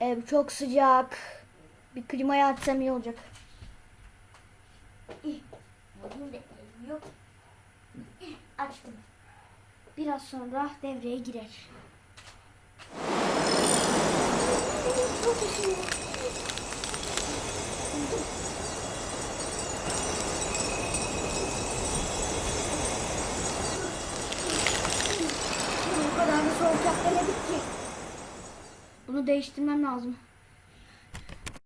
Ev çok sıcak. Bir klimayı açsam iyi olacak. Açtım. Biraz sonra devreye girer. Bu kadar da soğuk yap demedik ki. Bunu değiştirmem lazım.